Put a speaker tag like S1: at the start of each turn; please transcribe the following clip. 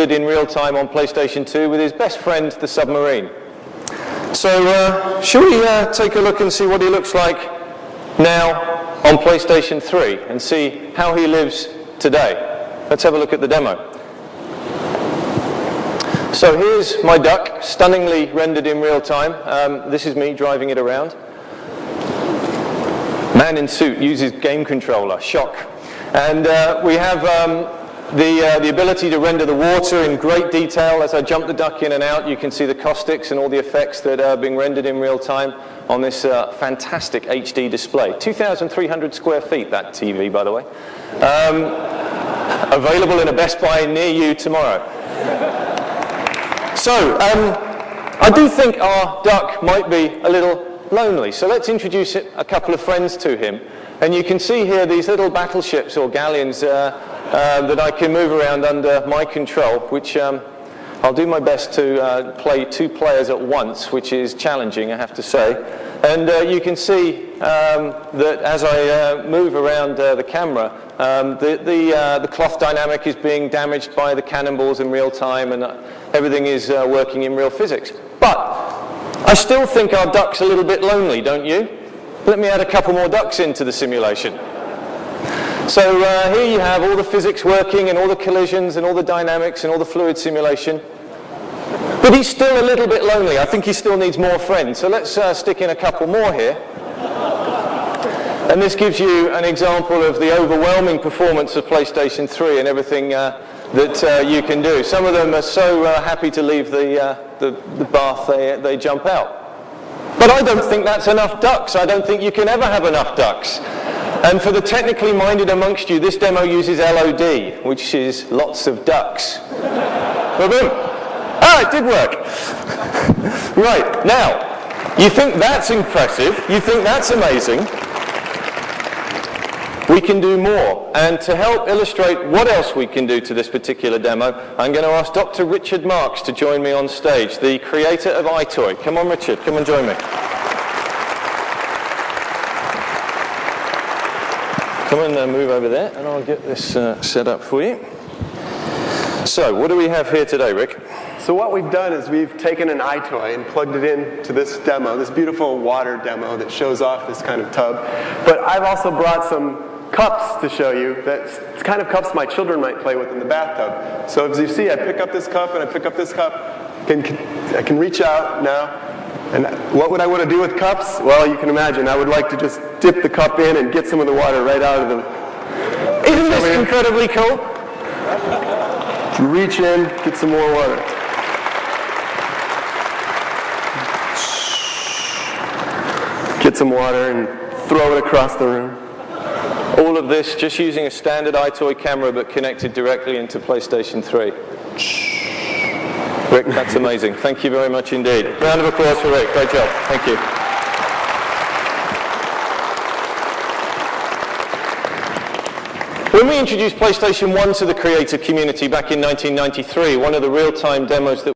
S1: in real time on PlayStation 2 with his best friend, the submarine. So, uh, shall we uh, take a look and see what he looks like now on PlayStation 3 and see how he lives today? Let's have a look at the demo. So here's my duck, stunningly rendered in real time. Um, this is me driving it around. Man in suit uses game controller, shock. And uh, we have um, the, uh, the ability to render the water in great detail. As I jump the duck in and out, you can see the caustics and all the effects that are being rendered in real time on this uh, fantastic HD display. 2,300 square feet, that TV, by the way. Um, available in a Best Buy near you tomorrow. So, um, I do think our duck might be a little lonely. So let's introduce a couple of friends to him. And you can see here these little battleships or galleons uh, that I can move around under my control, which um, I'll do my best to uh, play two players at once, which is challenging, I have to say. And uh, you can see um, that as I uh, move around uh, the camera, um, the, the, the, cloth dynamic is being damaged by the cannonballs in real time and everything is working in real physics. But I still think our duck's a little bit lonely, don't you? Let me add a couple more ducks into the simulation. So uh, here you have all the physics working and all the collisions and all the dynamics and all the fluid simulation. But he's still a little bit lonely. I think he still needs more friends. So let's uh, stick in a couple more here. And this gives you an example of the overwhelming performance of PlayStation 3 and everything uh, that uh, you can do. Some of them are so uh, happy to leave the, uh, the, the, bath they, they jump out. But I don't think that's enough ducks. I don't think you can ever have enough ducks. And for the technically minded amongst you, this demo uses LOD, which is lots of ducks. boom, boom. Ah, it did work. right, now, you think that's impressive, you think that's amazing, we can do more. And to help illustrate what else we can do to this particular demo, I'm going to ask Dr. Richard Marks to join me on stage, the creator of EyeToy. Come on, Richard, come and join me. Come and uh, move over there, and I'll get this uh, set up for you. So, what do we have here today, Rick?
S2: So what we've done is we've taken an EyeToy and plugged it into this demo, this beautiful water demo that shows off this kind of tub. But I've also brought some cups to show you that kind of cups my children might play with in the bathtub. So as you see, I pick up this cup and I pick up this cup. Can, can, I can reach out now. And what would I want to do with cups? Well, you can imagine. I would like to just dip the cup in and get some of the water right out of the...
S1: Isn't this incredibly cool?
S2: Reach in, get some more water. Get some water and throw it across the room.
S1: All of this just using a standard EyeToy camera but connected directly into PlayStation 3. Rick, that's amazing. Thank you very much indeed. Round of applause for Rick. Great job. Thank you. When we introduced PlayStation 1 to the creative community back in 1993, one of the real-time demos that